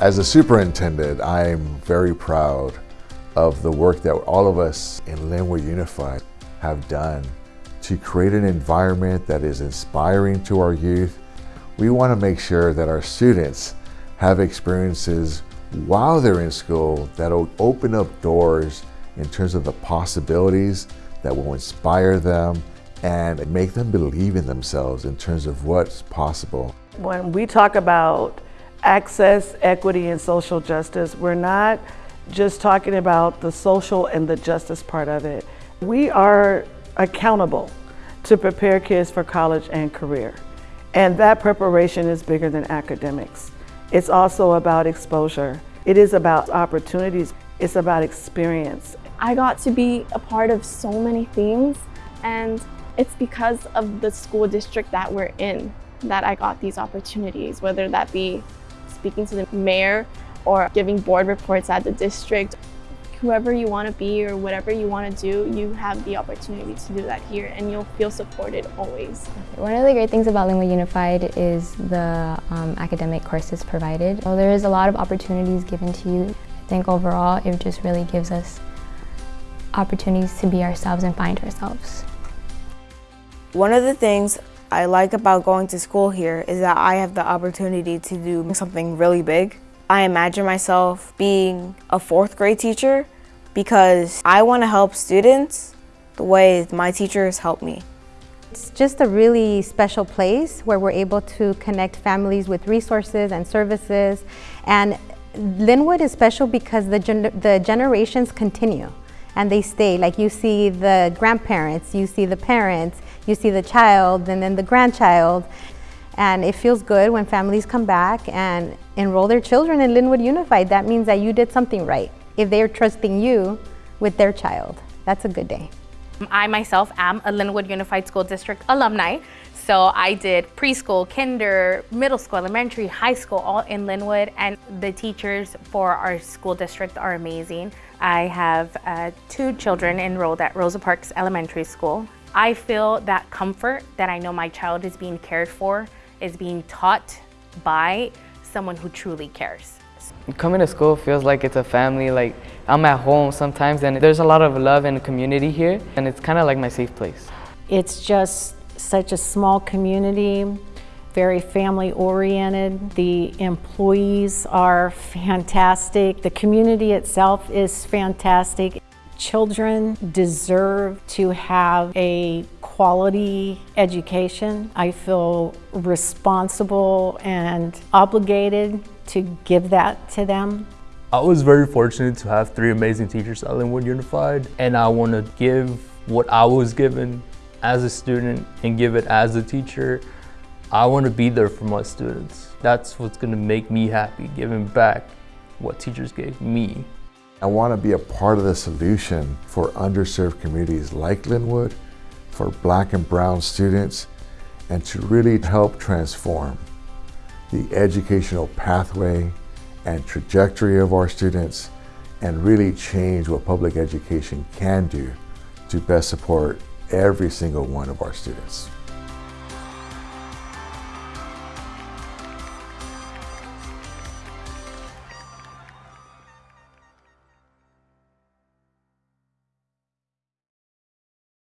As a superintendent, I'm very proud of the work that all of us in Lynwood Unified have done to create an environment that is inspiring to our youth. We want to make sure that our students have experiences while they're in school that'll open up doors in terms of the possibilities that will inspire them and make them believe in themselves in terms of what's possible. When we talk about access, equity, and social justice, we're not just talking about the social and the justice part of it. We are accountable to prepare kids for college and career. And that preparation is bigger than academics. It's also about exposure. It is about opportunities. It's about experience. I got to be a part of so many things and it's because of the school district that we're in that I got these opportunities, whether that be speaking to the mayor or giving board reports at the district. Whoever you want to be or whatever you want to do, you have the opportunity to do that here and you'll feel supported always. One of the great things about Lynwood Unified is the um, academic courses provided. So there is a lot of opportunities given to you. I think overall it just really gives us opportunities to be ourselves and find ourselves. One of the things I like about going to school here is that I have the opportunity to do something really big. I imagine myself being a fourth grade teacher because I want to help students the way my teachers help me. It's just a really special place where we're able to connect families with resources and services. And Lynwood is special because the, gen the generations continue and they stay. Like you see the grandparents, you see the parents, you see the child, and then the grandchild. And it feels good when families come back and enroll their children in Lynwood Unified. That means that you did something right. If they're trusting you with their child, that's a good day. I myself am a Lynwood Unified School District alumni. So I did preschool, kinder, middle school, elementary, high school, all in Lynwood. And the teachers for our school district are amazing. I have uh, two children enrolled at Rosa Parks Elementary School. I feel that comfort that I know my child is being cared for is being taught by someone who truly cares. Coming to school feels like it's a family, like I'm at home sometimes and there's a lot of love and community here and it's kind of like my safe place. It's just such a small community, very family oriented. The employees are fantastic. The community itself is fantastic. Children deserve to have a quality education. I feel responsible and obligated to give that to them. I was very fortunate to have three amazing teachers at Lynwood Unified and I want to give what I was given as a student and give it as a teacher. I want to be there for my students. That's what's going to make me happy, giving back what teachers gave me. I want to be a part of the solution for underserved communities like Lynwood, for black and brown students, and to really help transform the educational pathway and trajectory of our students and really change what public education can do to best support every single one of our students.